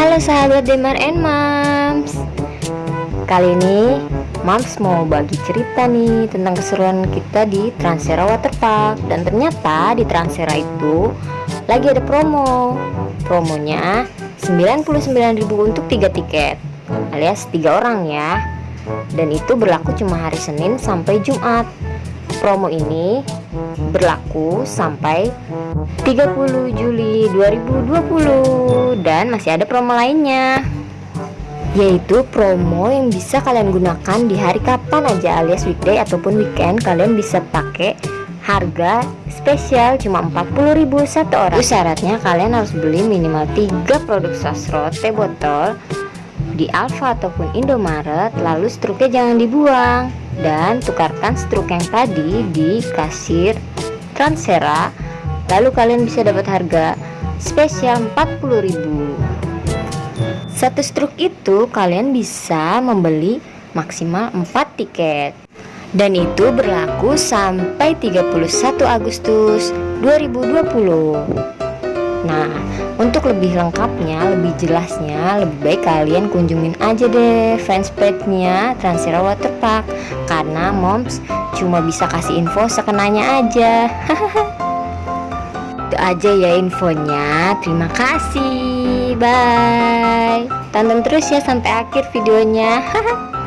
Halo sahabat Demar and Moms Kali ini Moms mau bagi cerita nih tentang keseruan kita di Transera Waterpark Dan ternyata di Transera itu lagi ada promo. Promonya 99.000 untuk 3 tiket alias 3 orang ya. Dan itu berlaku cuma hari Senin sampai Jumat. Promo ini berlaku sampai 30 Juli 2020 dan masih ada promo lainnya yaitu promo yang bisa kalian gunakan di hari kapan aja alias weekday ataupun weekend kalian bisa pakai harga spesial cuma 40.000 satu orang. Syaratnya kalian harus beli minimal 3 produk sasro teh botol di Alfa ataupun Indomaret lalu struknya jangan dibuang dan tukarkan struk yang tadi di kasir Transera. Lalu kalian bisa dapat harga spesial 40.000 satu struk itu kalian bisa membeli maksimal 4 tiket. Dan itu berlaku sampai 31 Agustus 2020 Nah, untuk lebih lengkapnya, lebih jelasnya, lebih baik kalian kunjungin aja deh fanspage-nya Transera Waterpark karena moms cuma bisa kasih info sekenanya aja. Itu aja ya infonya. Terima kasih. Bye. Tonton terus ya sampai akhir videonya.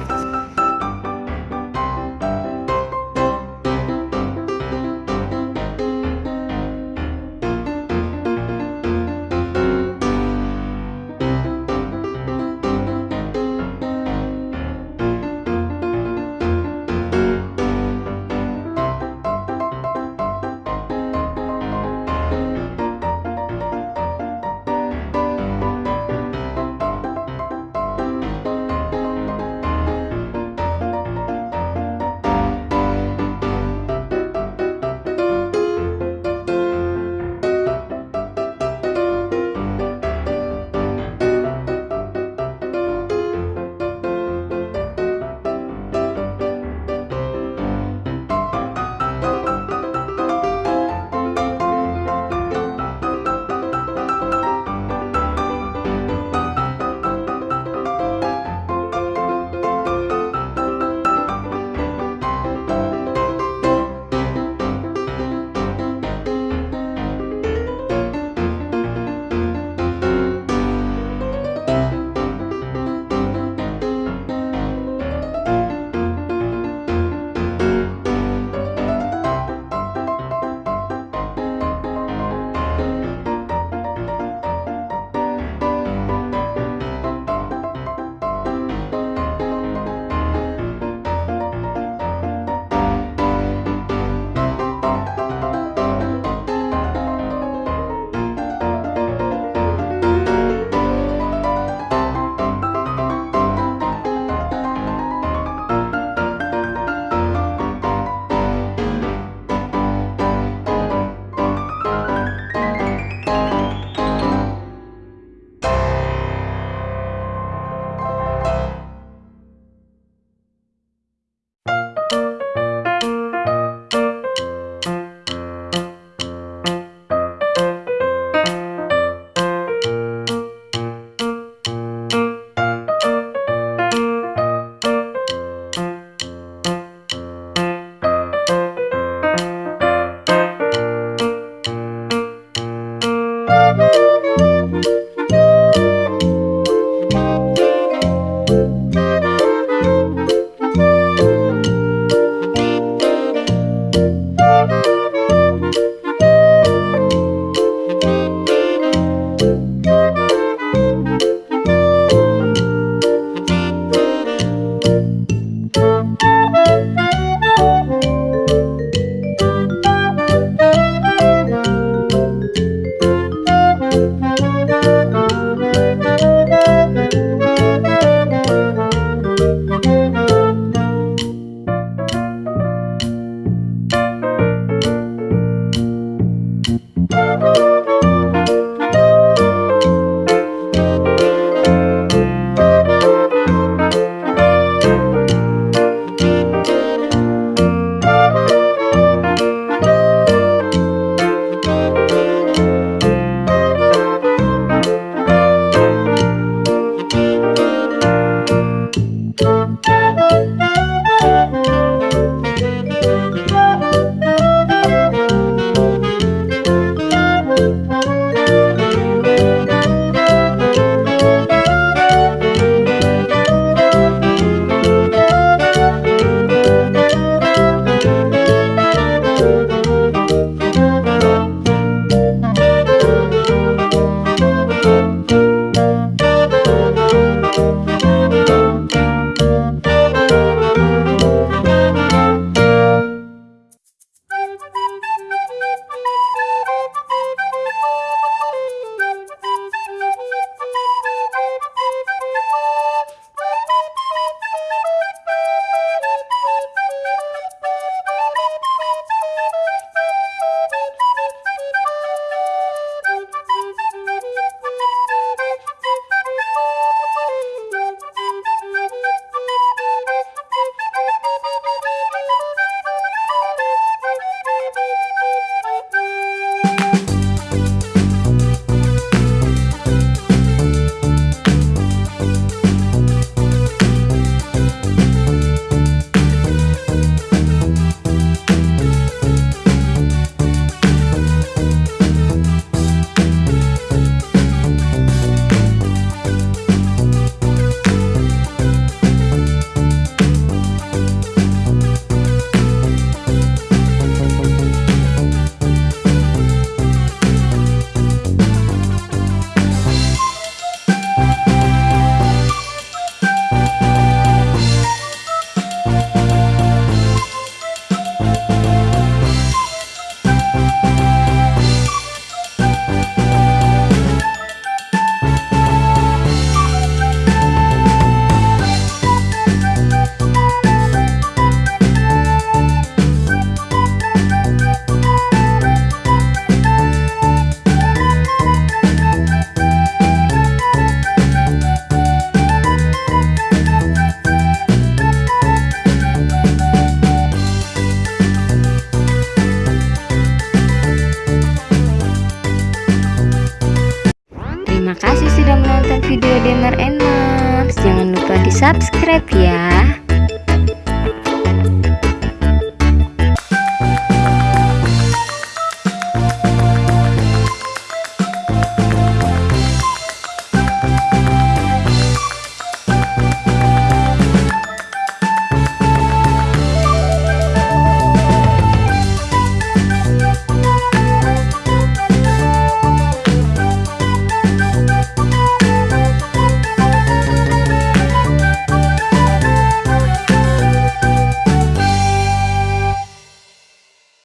kasih sudah menonton video Demar Moms. Jangan lupa di subscribe ya.